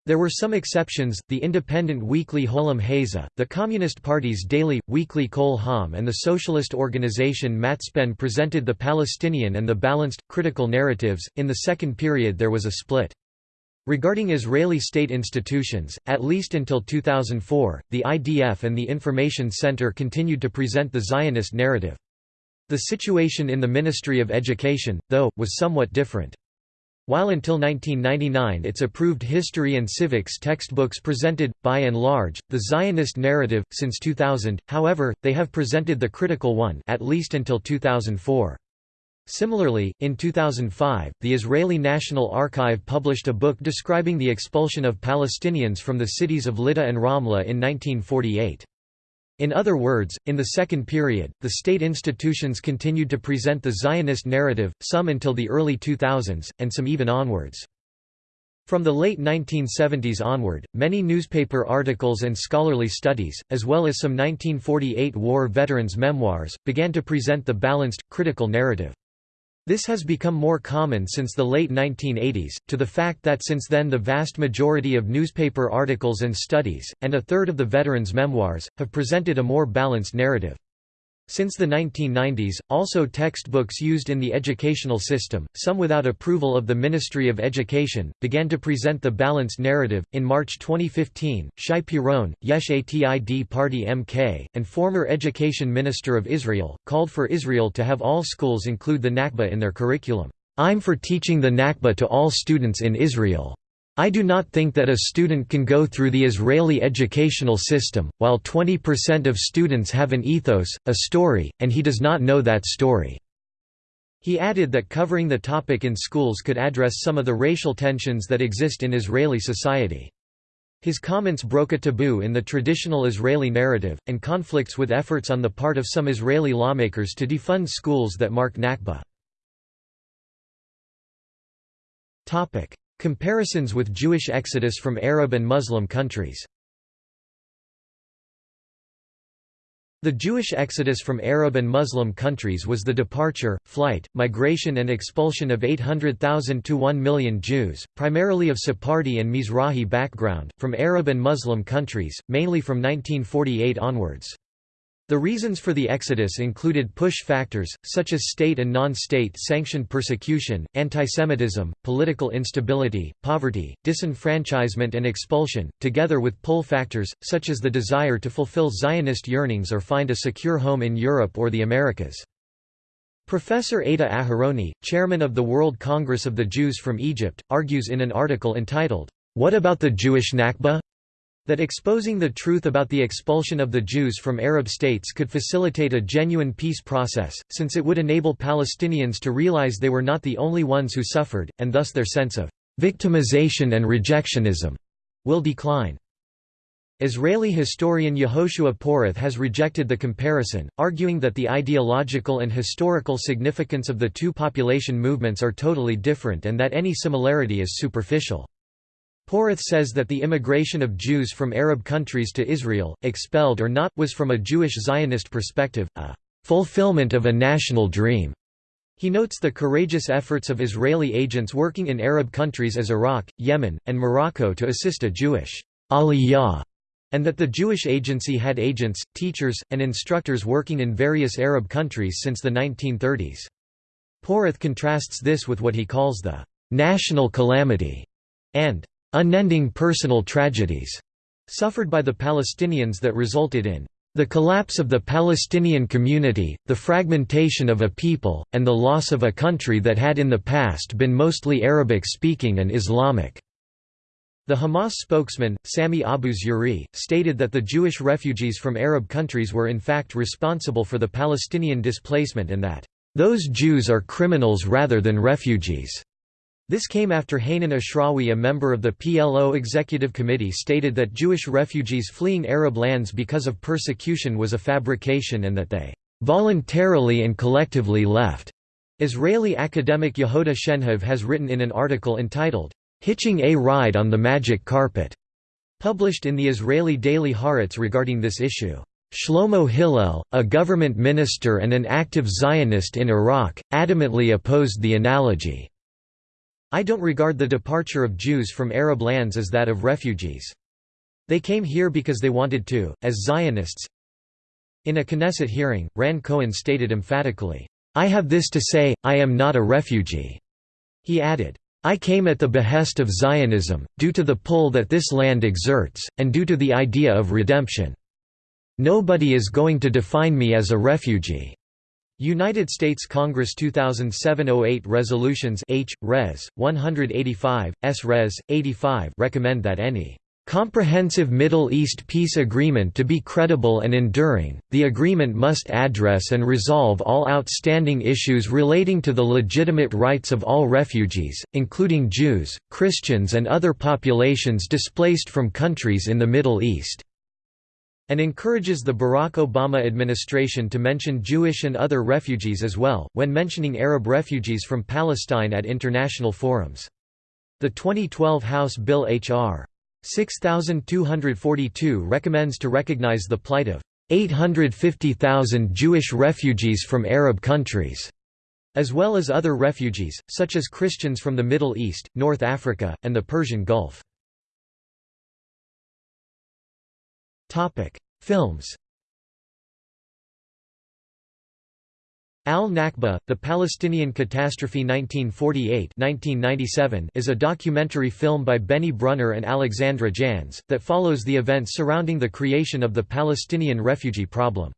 There were some exceptions, the independent weekly Haolam Hazeh, the Communist Party's daily, weekly Kol HaAm and the socialist organization Matzpen presented the Palestinian and the balanced, critical narratives. In the second period there was a split. Regarding Israeli state institutions, at least until 2004, the IDF and the Information Center continued to present the Zionist narrative. The situation in the Ministry of Education, though, was somewhat different. While until 1999 its approved history and civics textbooks presented, by and large, the Zionist narrative, since 2000, however, they have presented the critical one at least until 2004. Similarly, in 2005, the Israeli National Archive published a book describing the expulsion of Palestinians from the cities of Lydda and Ramla in 1948. In other words, in the second period, the state institutions continued to present the Zionist narrative, some until the early 2000s, and some even onwards. From the late 1970s onward, many newspaper articles and scholarly studies, as well as some 1948 war veterans' memoirs, began to present the balanced, critical narrative. This has become more common since the late 1980s, to the fact that since then the vast majority of newspaper articles and studies, and a third of the veterans' memoirs, have presented a more balanced narrative. Since the 1990s, also textbooks used in the educational system, some without approval of the Ministry of Education, began to present the balanced narrative. In March 2015, Shai Piron, Yesh Atid Party MK, and former Education Minister of Israel, called for Israel to have all schools include the Nakba in their curriculum. I'm for teaching the Nakba to all students in Israel. I do not think that a student can go through the Israeli educational system, while 20% of students have an ethos, a story, and he does not know that story." He added that covering the topic in schools could address some of the racial tensions that exist in Israeli society. His comments broke a taboo in the traditional Israeli narrative, and conflicts with efforts on the part of some Israeli lawmakers to defund schools that mark Nakba. Comparisons with Jewish exodus from Arab and Muslim countries The Jewish exodus from Arab and Muslim countries was the departure, flight, migration and expulsion of 800,000 to 1 million Jews, primarily of Sephardi and Mizrahi background, from Arab and Muslim countries, mainly from 1948 onwards. The reasons for the exodus included push factors, such as state and non-state sanctioned persecution, antisemitism, political instability, poverty, disenfranchisement and expulsion, together with pull factors, such as the desire to fulfill Zionist yearnings or find a secure home in Europe or the Americas. Professor Ada Aharoni, chairman of the World Congress of the Jews from Egypt, argues in an article entitled, What about the Jewish Nakba? That exposing the truth about the expulsion of the Jews from Arab states could facilitate a genuine peace process, since it would enable Palestinians to realize they were not the only ones who suffered, and thus their sense of victimization and rejectionism will decline. Israeli historian Yehoshua Porath has rejected the comparison, arguing that the ideological and historical significance of the two population movements are totally different and that any similarity is superficial. Porath says that the immigration of Jews from Arab countries to Israel, expelled or not, was from a Jewish Zionist perspective, a fulfillment of a national dream. He notes the courageous efforts of Israeli agents working in Arab countries as Iraq, Yemen, and Morocco to assist a Jewish aliyah, and that the Jewish agency had agents, teachers, and instructors working in various Arab countries since the 1930s. Porath contrasts this with what he calls the national calamity and unending personal tragedies suffered by the Palestinians that resulted in the collapse of the Palestinian community, the fragmentation of a people, and the loss of a country that had in the past been mostly Arabic-speaking and Islamic." The Hamas spokesman, Sami Abu Zuhri, stated that the Jewish refugees from Arab countries were in fact responsible for the Palestinian displacement and that, "...those Jews are criminals rather than refugees." This came after Hanan Ashrawi a member of the PLO Executive Committee stated that Jewish refugees fleeing Arab lands because of persecution was a fabrication and that they "...voluntarily and collectively left." Israeli academic Yehuda Shenhav has written in an article entitled, "'Hitching a Ride on the Magic Carpet' published in the Israeli daily Haaretz regarding this issue. Shlomo Hillel, a government minister and an active Zionist in Iraq, adamantly opposed the analogy. I don't regard the departure of Jews from Arab lands as that of refugees. They came here because they wanted to, as Zionists. In a Knesset hearing, Ran Cohen stated emphatically, I have this to say, I am not a refugee. He added, I came at the behest of Zionism, due to the pull that this land exerts, and due to the idea of redemption. Nobody is going to define me as a refugee. United States Congress 2007-08 resolutions H. Res. 185, S. Res. 85 recommend that any comprehensive Middle East peace agreement to be credible and enduring, the agreement must address and resolve all outstanding issues relating to the legitimate rights of all refugees, including Jews, Christians and other populations displaced from countries in the Middle East and encourages the Barack Obama administration to mention Jewish and other refugees as well, when mentioning Arab refugees from Palestine at international forums. The 2012 House Bill H.R. 6242 recommends to recognize the plight of 850,000 Jewish refugees from Arab countries, as well as other refugees, such as Christians from the Middle East, North Africa, and the Persian Gulf. Films Al-Nakba, The Palestinian Catastrophe 1948-1997 is a documentary film by Benny Brunner and Alexandra Jans, that follows the events surrounding the creation of the Palestinian refugee problem.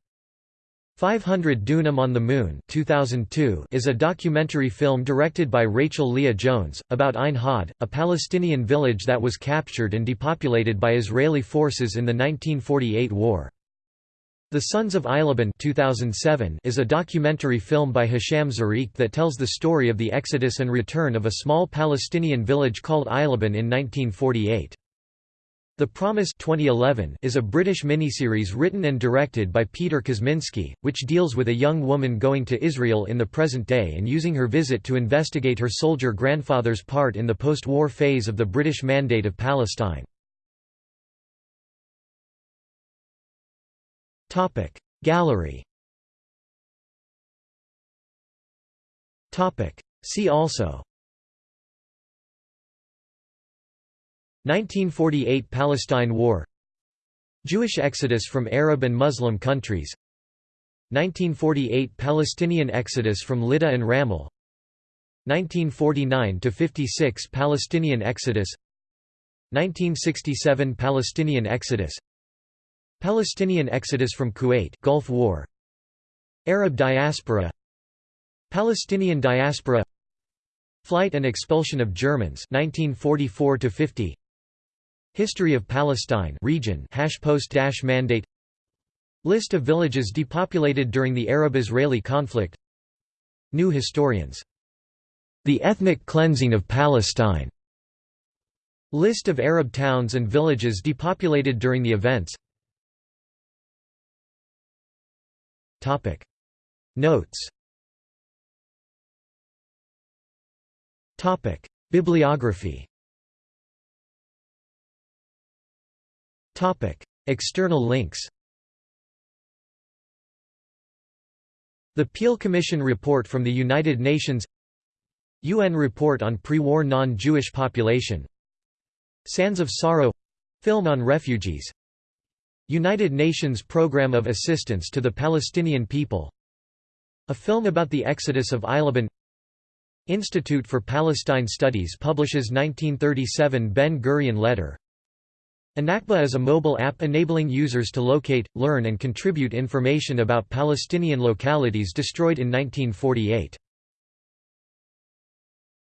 500 Dunam on the Moon 2002 is a documentary film directed by Rachel Leah Jones, about Ein Hawd, a Palestinian village that was captured and depopulated by Israeli forces in the 1948 war. The Sons of Eilaboun 2007 is a documentary film by Hisham Zreiq that tells the story of the exodus and return of a small Palestinian village called Eilaboun in 1948. The Promise 2011 is a British miniseries written and directed by Peter Kosminsky, which deals with a young woman going to Israel in the present day and using her visit to investigate her soldier grandfather's part in the post-war phase of the British Mandate of Palestine. Gallery See also 1948 Palestine War. Jewish exodus from Arab and Muslim countries. 1948 Palestinian exodus from Lydda and Ramle 1949–56 Palestinian exodus. 1967 Palestinian exodus. Palestinian exodus from Kuwait Gulf War. Arab diaspora. Palestinian diaspora. Flight and expulsion of Germans 1944 50 History of Palestine region post mandate. List of villages depopulated during the Arab-Israeli conflict. New historians. The ethnic cleansing of Palestine. List of Arab towns and villages depopulated during the events. Topic. Notes. Topic. Bibliography External links The Peel Commission Report from the United Nations UN Report on Pre-War Non-Jewish Population Sands of Sorrow — film on refugees United Nations Programme of Assistance to the Palestinian People A film about the exodus of Eilaboun Institute for Palestine Studies publishes 1937 Ben-Gurion letter iNakba is a mobile app enabling users to locate, learn and contribute information about Palestinian localities destroyed in 1948.